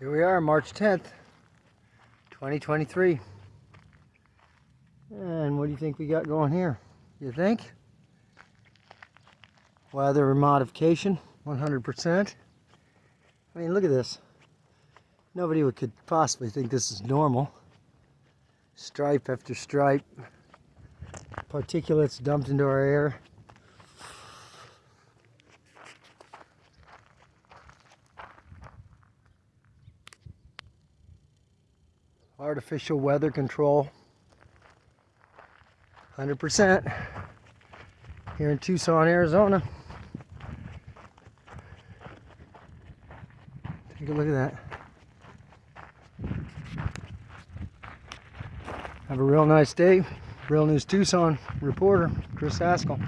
Here we are, March 10th, 2023. And what do you think we got going here? You think? Weather modification, 100%. I mean, look at this. Nobody would, could possibly think this is normal. Stripe after stripe. Particulates dumped into our air. Artificial weather control. 100% here in Tucson, Arizona. Take a look at that. Have a real nice day. Real News Tucson reporter, Chris Haskell.